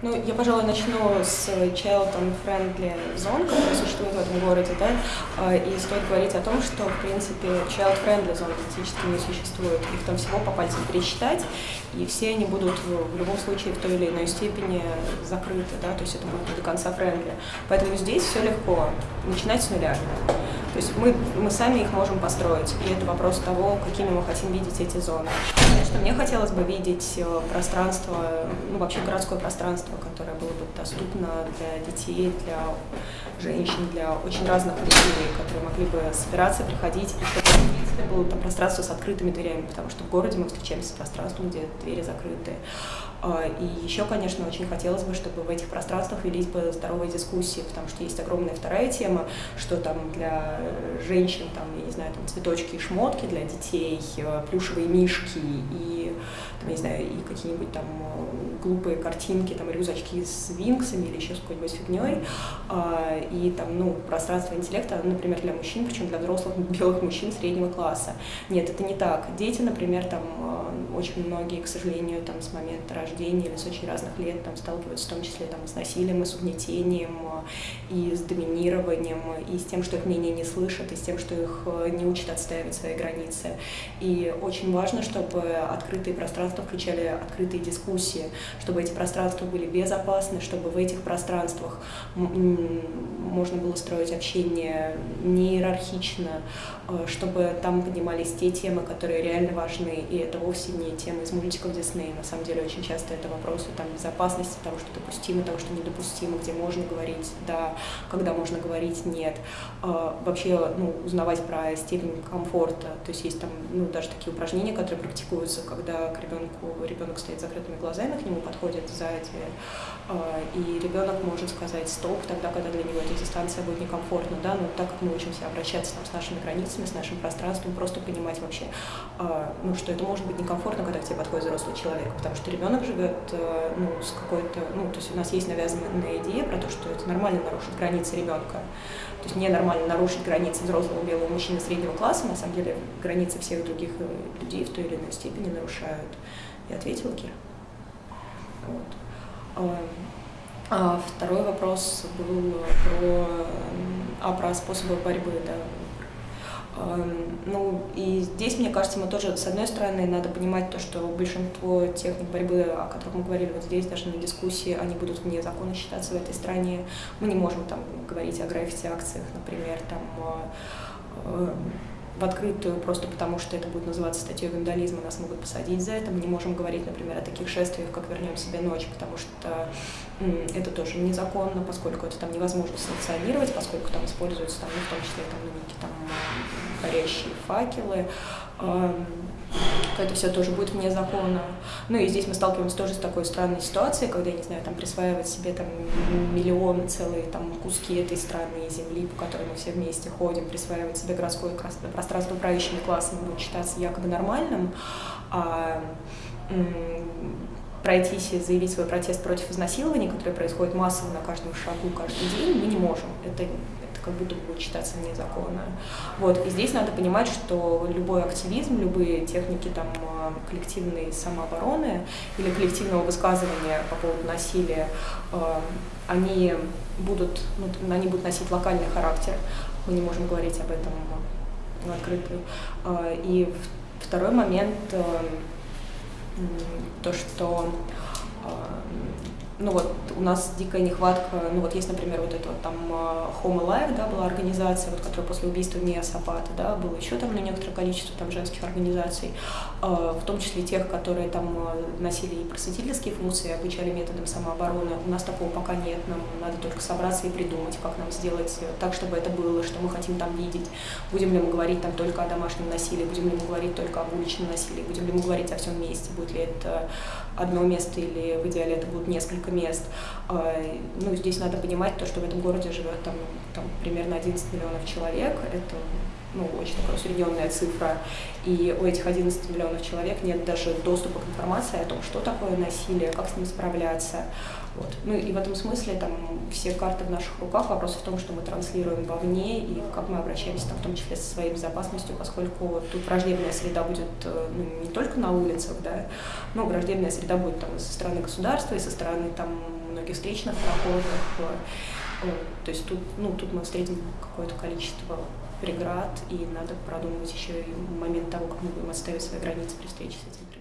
Ну, я, пожалуй, начну с Child and Friendly Zone, которая существует в этом городе, да, а, и стоит говорить о том, что, в принципе, Child Friendly Zone практически не существует. Их там всего по пальцам пересчитать, и все они будут в любом случае в той или иной степени закрыты, да, то есть это будет до конца friendly. Поэтому здесь все легко, начинать с нуля. Есть мы, мы сами их можем построить, и это вопрос того, какими мы хотим видеть эти зоны. Конечно, мне хотелось бы видеть э, пространство, ну вообще городское пространство, которое было бы доступно для детей, для женщин, для очень разных людей, которые могли бы собираться, приходить, и чтобы было там пространство с открытыми дверями, потому что в городе мы встречаемся с пространством, где двери закрыты. А, и еще, конечно, очень хотелось бы, чтобы в этих пространствах велись бы здоровые дискуссии, потому что есть огромная вторая тема, что там для женщин, там, не знаю, там цветочки и шмотки, для детей э, плюшевые мишки и, там, не знаю, и какие-нибудь там э, глупые картинки, там, рюкзачки с винксами или еще с какой-нибудь фигней, а, и там, ну, пространство интеллекта, например, для мужчин, причем для взрослых белых мужчин среднего класса. Нет, это не так. Дети, например, там, э, очень многие, к сожалению, там, с момента рождения или с очень разных лет там сталкиваются в том числе там, с насилием и с угнетением, и с доминированием, и с тем, что их мнение не слышат, и с тем, что их не учат отстаивать свои границы. И очень важно, чтобы открытые пространства включали открытые дискуссии, чтобы эти пространства были безопасны, чтобы в этих пространствах можно было строить общение не иерархично, э, чтобы там поднимались те темы, которые реально важны, и это вовсе не темы из мультиков Дисней. На самом деле очень часто это вопросы там, безопасности, того, что допустимо, того, что недопустимо, где можно говорить «да», когда можно говорить «нет». Э, вообще ну, узнавать про степень комфорта. То есть есть там ну, даже такие упражнения, которые практикуются, когда к ребенку, ребенок стоит с закрытыми глазами, к нему подходит сзади, э, и ребенок может сказать «стоп», тогда, когда для него эта дистанция будет некомфортна, да, но так как мы учимся обращаться там, с нашими границами, с нашим пространством, просто понимать вообще, э, ну, что это может быть некомфортно, когда к тебе подходит взрослый человек, потому что ребенок живет ну, с какой-то, ну, то есть у нас есть навязанная идея про то, что это нормально нарушить границы ребенка, то есть ненормально нарушить границы взрослого белого мужчины среднего класса, на самом деле границы всех других э, людей в той или иной степени нарушают. Я ответила, Кира. Вот. А второй вопрос был про, а, про способы борьбы, да, ну, и здесь, мне кажется, мы тоже, с одной стороны, надо понимать то, что большинство техник борьбы, о которых мы говорили вот здесь, даже на дискуссии, они будут вне закона считаться в этой стране. Мы не можем там говорить о граффити-акциях, например, там э, в открытую, просто потому что это будет называться статьей вандализма, нас могут посадить за это. Мы не можем говорить, например, о таких шествиях, как «Вернем себе ночь», потому что это тоже незаконно, поскольку это там невозможно санкционировать, поскольку там используются, там, ну, в том числе, там, ну, некие там горящие факелы, то это все тоже будет вне закона. Ну и здесь мы сталкиваемся тоже с такой странной ситуацией, когда, я не знаю, там присваивать себе там миллионы, целые там куски этой страны и земли, по которой мы все вместе ходим, присваивать себе городское пространство правящими классами будет считаться якобы нормальным, а пройтись и заявить свой протест против изнасилования, которое происходит массово на каждом шагу каждый день, мы не можем. Это как будто будет считаться незаконно. Вот. И здесь надо понимать, что любой активизм, любые техники там, э, коллективной самообороны или коллективного высказывания по поводу насилия, э, они будут, ну, они будут носить локальный характер. Мы не можем говорить об этом открытую. Э, и второй момент, то, что ну вот у нас дикая нехватка, ну вот есть, например, вот эта вот там а, Home Alive, да, была организация, вот, которая после убийства Мия Сапата, да, было еще там ну, некоторое количество там женских организаций, э, в том числе тех, которые там а, носили и просветительские функции, обучали методам самообороны. У нас такого пока нет, нам надо только собраться и придумать, как нам сделать так, чтобы это было, что мы хотим там видеть. Будем ли мы говорить там только о домашнем насилии, будем ли мы говорить только об уличном насилии, будем ли мы говорить о всем вместе, будет ли это одно место или в идеале это будут несколько мест. А, ну, здесь надо понимать то, что в этом городе живет там, там примерно 11 миллионов человек. Это ну, очень такая усредненная цифра, и у этих 11 миллионов человек нет даже доступа к информации о том, что такое насилие, как с ним справляться. Вот. Ну и в этом смысле там все карты в наших руках. Вопрос в том, что мы транслируем вовне и как мы обращаемся там, в том числе со своей безопасностью, поскольку тут враждебная среда будет э, ну, не только на улицах, да, но враждебная среда будет там со стороны государства, и со стороны там многих встречных проходах. То есть тут, ну, тут мы встретим какое-то количество преград, и надо продумать еще и момент того, как мы будем отставить свои границы при встрече с этим.